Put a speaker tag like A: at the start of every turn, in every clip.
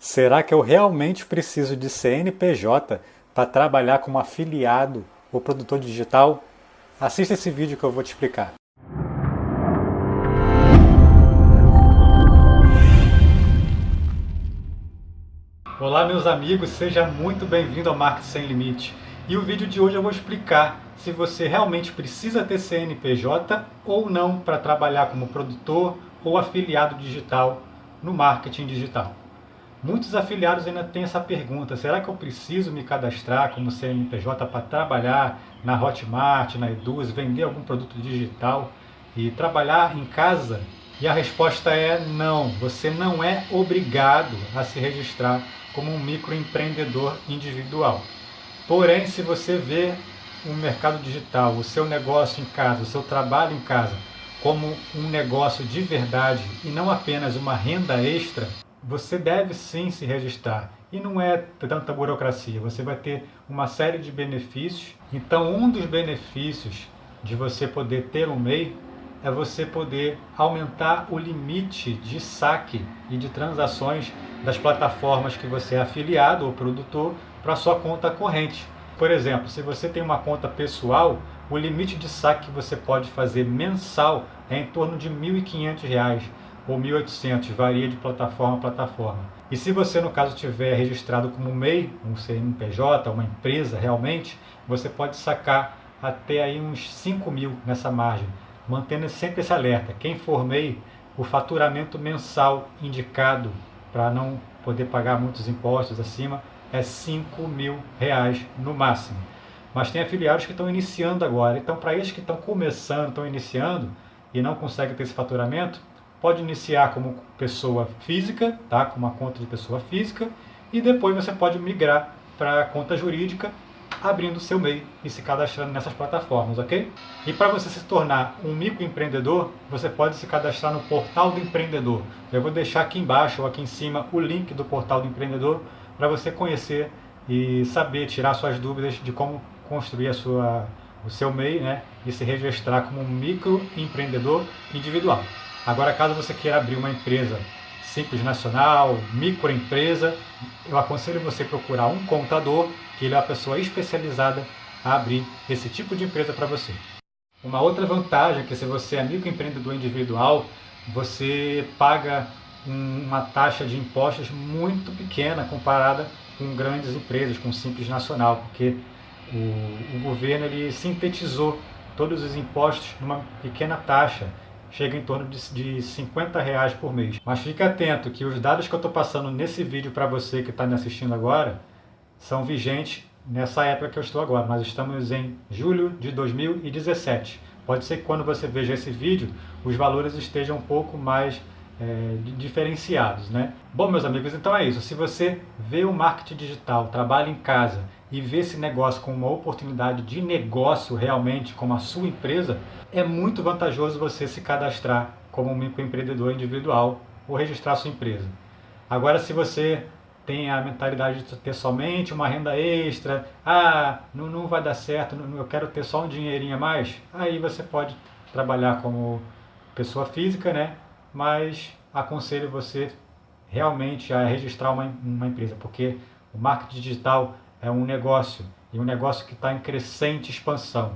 A: Será que eu realmente preciso de CNPJ para trabalhar como afiliado ou produtor digital? Assista esse vídeo que eu vou te explicar. Olá meus amigos, seja muito bem-vindo ao Marketing Sem Limite. E o vídeo de hoje eu vou explicar se você realmente precisa ter CNPJ ou não para trabalhar como produtor ou afiliado digital no marketing digital. Muitos afiliados ainda têm essa pergunta, será que eu preciso me cadastrar como CNPJ para trabalhar na Hotmart, na Eduz, vender algum produto digital e trabalhar em casa? E a resposta é não, você não é obrigado a se registrar como um microempreendedor individual. Porém, se você vê o mercado digital, o seu negócio em casa, o seu trabalho em casa, como um negócio de verdade e não apenas uma renda extra, você deve sim se registrar. E não é tanta burocracia, você vai ter uma série de benefícios. Então, um dos benefícios de você poder ter um MEI é você poder aumentar o limite de saque e de transações das plataformas que você é afiliado ou produtor para sua conta corrente. Por exemplo, se você tem uma conta pessoal, o limite de saque que você pode fazer mensal é em torno de R$ 1.500 ou 1.800, varia de plataforma a plataforma. E se você, no caso, tiver registrado como MEI, um CNPJ, uma empresa realmente, você pode sacar até aí uns 5 mil nessa margem, mantendo sempre esse alerta. Quem for MEI, o faturamento mensal indicado para não poder pagar muitos impostos acima é 5 mil reais no máximo. Mas tem afiliados que estão iniciando agora. Então, para esses que estão começando, estão iniciando e não conseguem ter esse faturamento, pode iniciar como pessoa física, tá? com uma conta de pessoa física, e depois você pode migrar para a conta jurídica, abrindo seu MEI e se cadastrando nessas plataformas, ok? E para você se tornar um microempreendedor, você pode se cadastrar no Portal do Empreendedor. Eu vou deixar aqui embaixo ou aqui em cima o link do Portal do Empreendedor para você conhecer e saber tirar suas dúvidas de como construir a sua, o seu MEI né, e se registrar como um microempreendedor individual. Agora, caso você queira abrir uma empresa simples nacional, microempresa, eu aconselho você procurar um contador, que ele é a pessoa especializada a abrir esse tipo de empresa para você. Uma outra vantagem é que se você é microempreendedor individual, você paga uma taxa de impostos muito pequena comparada com grandes empresas, com Simples Nacional, porque o, o governo ele sintetizou todos os impostos numa pequena taxa chega em torno de, de 50 reais por mês. Mas fique atento que os dados que eu estou passando nesse vídeo para você que está me assistindo agora são vigentes nessa época que eu estou agora. Nós estamos em julho de 2017. Pode ser que quando você veja esse vídeo, os valores estejam um pouco mais é, diferenciados. Né? Bom, meus amigos, então é isso. Se você vê o marketing digital, trabalha em casa e vê esse negócio como uma oportunidade de negócio realmente, como a sua empresa, é muito vantajoso você se cadastrar como um microempreendedor individual ou registrar sua empresa. Agora, se você tem a mentalidade de ter somente uma renda extra, ah, não, não vai dar certo, não, eu quero ter só um dinheirinho a mais, aí você pode trabalhar como pessoa física, né? Mas aconselho você realmente a registrar uma, uma empresa, porque o marketing digital é um negócio, e um negócio que está em crescente expansão.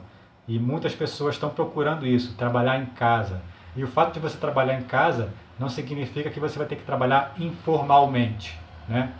A: E muitas pessoas estão procurando isso, trabalhar em casa. E o fato de você trabalhar em casa não significa que você vai ter que trabalhar informalmente. Né?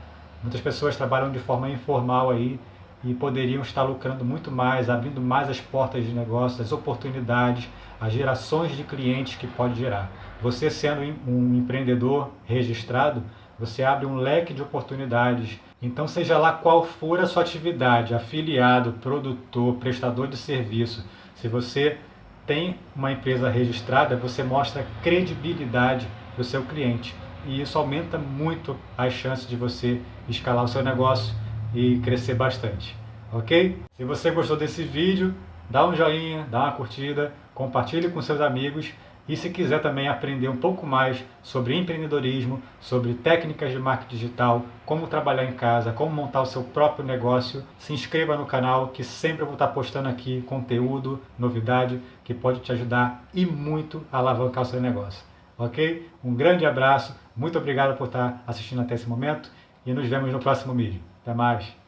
A: Muitas pessoas trabalham de forma informal aí e poderiam estar lucrando muito mais, abrindo mais as portas de negócios, as oportunidades, as gerações de clientes que pode gerar. Você sendo um empreendedor registrado, você abre um leque de oportunidades. Então, seja lá qual for a sua atividade, afiliado, produtor, prestador de serviço, se você tem uma empresa registrada, você mostra credibilidade para o seu cliente. E isso aumenta muito as chances de você escalar o seu negócio e crescer bastante. Ok? Se você gostou desse vídeo, dá um joinha, dá uma curtida, compartilhe com seus amigos e se quiser também aprender um pouco mais sobre empreendedorismo, sobre técnicas de marketing digital, como trabalhar em casa, como montar o seu próprio negócio, se inscreva no canal que sempre eu vou estar postando aqui conteúdo, novidade que pode te ajudar e muito a alavancar o seu negócio. Ok? Um grande abraço, muito obrigado por estar assistindo até esse momento e nos vemos no próximo vídeo. Até mais!